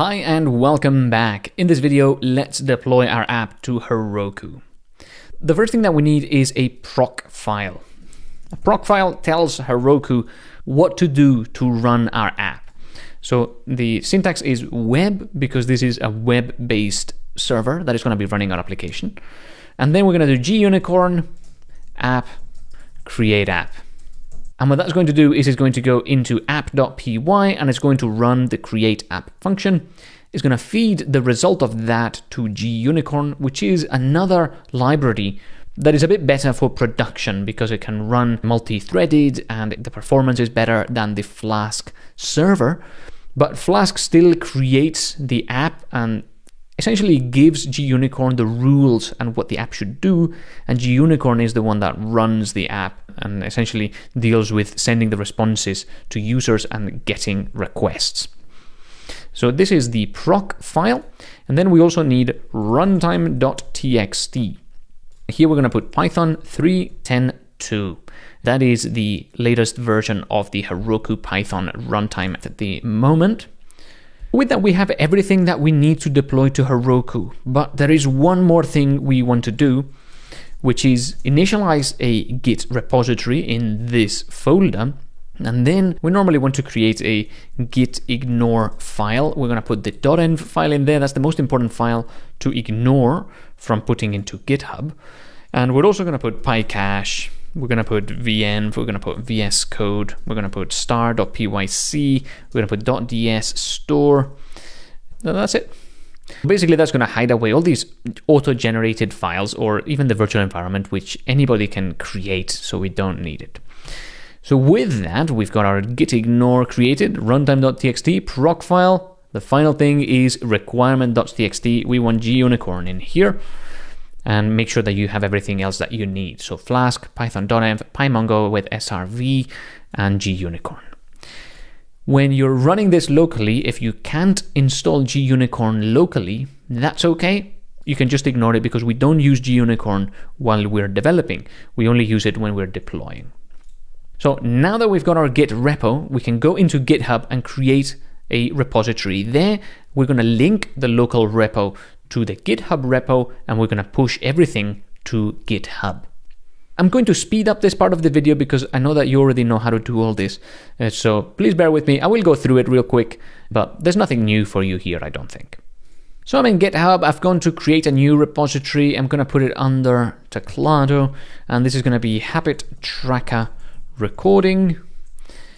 Hi and welcome back. In this video, let's deploy our app to Heroku. The first thing that we need is a proc file. A proc file tells Heroku what to do to run our app. So the syntax is web because this is a web-based server that is going to be running our application. And then we're going to do gunicorn app create app. And what that's going to do is it's going to go into app.py and it's going to run the create app function. It's going to feed the result of that to gunicorn, which is another library that is a bit better for production because it can run multi-threaded and the performance is better than the Flask server. But Flask still creates the app and essentially gives gunicorn the rules and what the app should do, and gunicorn is the one that runs the app and essentially deals with sending the responses to users and getting requests. So this is the proc file, and then we also need runtime.txt. Here we're going to put Python 3.10.2. That is the latest version of the Heroku Python runtime at the moment. With that, we have everything that we need to deploy to Heroku, but there is one more thing we want to do, which is initialize a Git repository in this folder. And then we normally want to create a git ignore file. We're going to put the .env file in there. That's the most important file to ignore from putting into GitHub. And we're also going to put pycache we're going to put venv, we're going to put VS Code, we're going to put star.pyc, we're going to put .DS_Store. That's it. Basically, that's going to hide away all these auto-generated files or even the virtual environment, which anybody can create, so we don't need it. So with that, we've got our git ignore created, runtime.txt, proc file. The final thing is requirement.txt. We want gunicorn in here and make sure that you have everything else that you need. So Flask, python-dotenv, PyMongo with SRV, and gunicorn. When you're running this locally, if you can't install gunicorn locally, that's okay. You can just ignore it because we don't use gunicorn while we're developing. We only use it when we're deploying. So now that we've got our Git repo, we can go into GitHub and create a repository. There, we're going to link the local repo to the GitHub repo and we're going to push everything to GitHub. I'm going to speed up this part of the video because I know that you already know how to do all this. Uh, so please bear with me. I will go through it real quick, but there's nothing new for you here, I don't think. So I'm in GitHub. I've gone to create a new repository. I'm going to put it under Teclado, and this is going to be Habit Tracker Recording.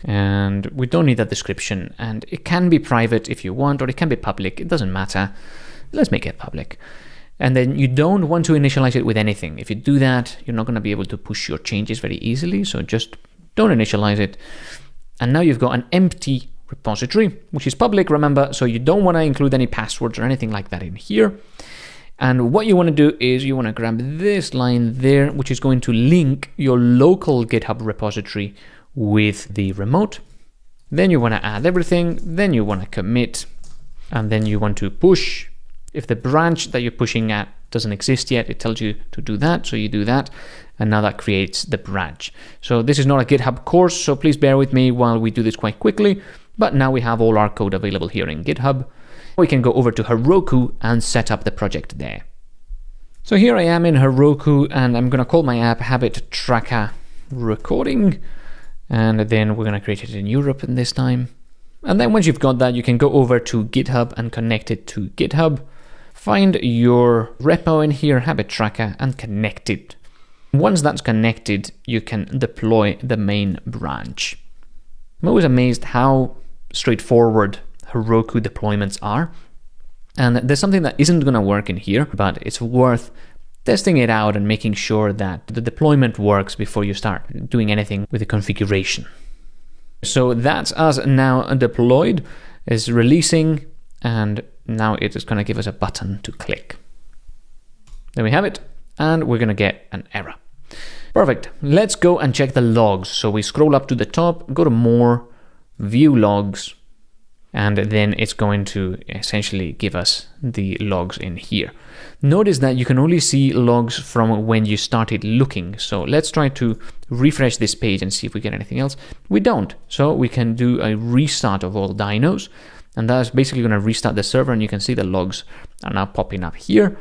And we don't need that description. And it can be private if you want, or it can be public. It doesn't matter let's make it public. And then you don't want to initialize it with anything. If you do that, you're not going to be able to push your changes very easily. So just don't initialize it. And now you've got an empty repository, which is public, remember, so you don't want to include any passwords or anything like that in here. And what you want to do is you want to grab this line there, which is going to link your local GitHub repository with the remote. Then you want to add everything, then you want to commit, and then you want to push if the branch that you're pushing at doesn't exist yet, it tells you to do that, so you do that, and now that creates the branch. So this is not a GitHub course, so please bear with me while we do this quite quickly, but now we have all our code available here in GitHub. We can go over to Heroku and set up the project there. So here I am in Heroku, and I'm going to call my app Habit Tracker Recording, and then we're going to create it in Europe in this time. And then once you've got that, you can go over to GitHub and connect it to GitHub. Find your repo in here, habit tracker, and connect it. Once that's connected, you can deploy the main branch. I'm always amazed how straightforward Heroku deployments are. And there's something that isn't going to work in here, but it's worth testing it out and making sure that the deployment works before you start doing anything with the configuration. So that's us now deployed, is releasing, and now it is going to give us a button to click. There we have it, and we're going to get an error. Perfect. Let's go and check the logs. So we scroll up to the top, go to More, View Logs, and then it's going to essentially give us the logs in here. Notice that you can only see logs from when you started looking. So let's try to refresh this page and see if we get anything else. We don't. So we can do a restart of all dynos And that's basically going to restart the server and you can see the logs are now popping up here.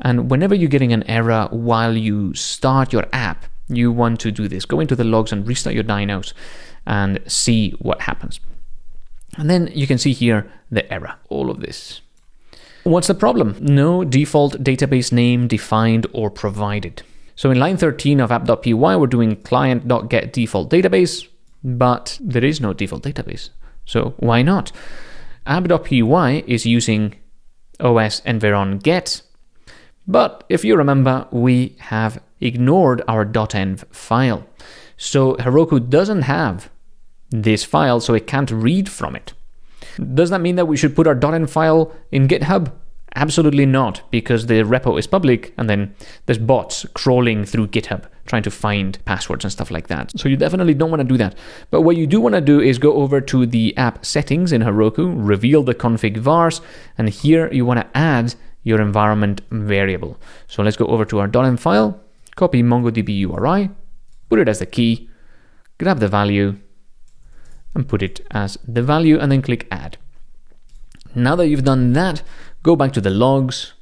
And whenever you're getting an error while you start your app, you want to do this. Go into the logs and restart your dynos and see what happens. And then you can see here the error, all of this. What's the problem? No default database name defined or provided. So in line 13 of app.py, we're doing client.get default database, but there is no default database. So why not? app.py is using OS environ get, but if you remember, we have ignored our .env file. So Heroku doesn't have this file, so it can't read from it. Does that mean that we should put our .env file in GitHub? Absolutely not, because the repo is public and then there's bots crawling through GitHub trying to find passwords and stuff like that. So you definitely don't want to do that. But what you do want to do is go over to the app settings in Heroku, reveal the config vars, and here you want to add your environment variable. So let's go over to our .env file, copy MongoDB URI, put it as the key, grab the value, and put it as the value, and then click add. Now that you've done that, go back to the logs,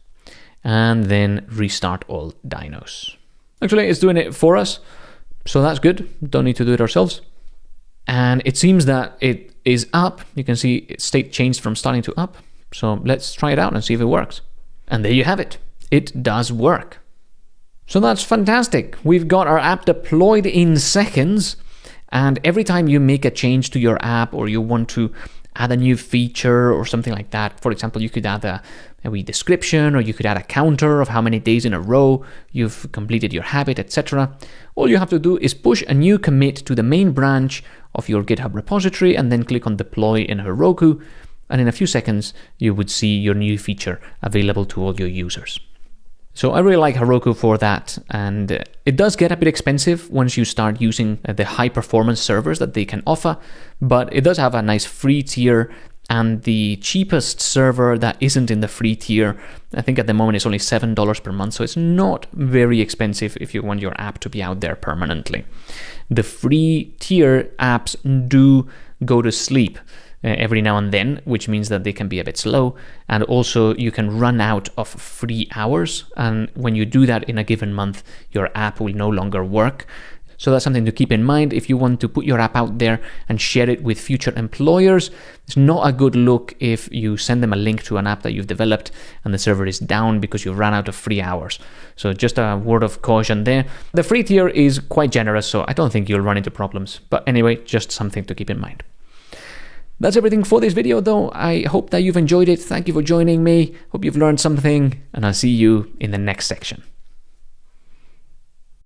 and then restart all dynos. Actually, it's doing it for us, so that's good. Don't need to do it ourselves. And it seems that it is up. You can see state changed from starting to up. So let's try it out and see if it works. And there you have it. It does work. So that's fantastic. We've got our app deployed in seconds. And every time you make a change to your app or you want to add a new feature or something like that. For example, you could add a, a wee description or you could add a counter of how many days in a row you've completed your habit, etc. All you have to do is push a new commit to the main branch of your GitHub repository and then click on deploy in Heroku. And in a few seconds, you would see your new feature available to all your users. So I really like Heroku for that, and it does get a bit expensive once you start using the high performance servers that they can offer, but it does have a nice free tier and the cheapest server that isn't in the free tier, I think at the moment it's only $7 per month, so it's not very expensive if you want your app to be out there permanently. The free tier apps do go to sleep uh, Uh, every now and then, which means that they can be a bit slow. And also, you can run out of free hours. And when you do that in a given month, your app will no longer work. So that's something to keep in mind if you want to put your app out there and share it with future employers. It's not a good look if you send them a link to an app that you've developed and the server is down because you've run out of free hours. So just a word of caution there. The free tier is quite generous, so I don't think you'll run into problems. But anyway, just something to keep in mind. That's everything for this video though. I hope that you've enjoyed it. Thank you for joining me. Hope you've learned something and I'll see you in the next section.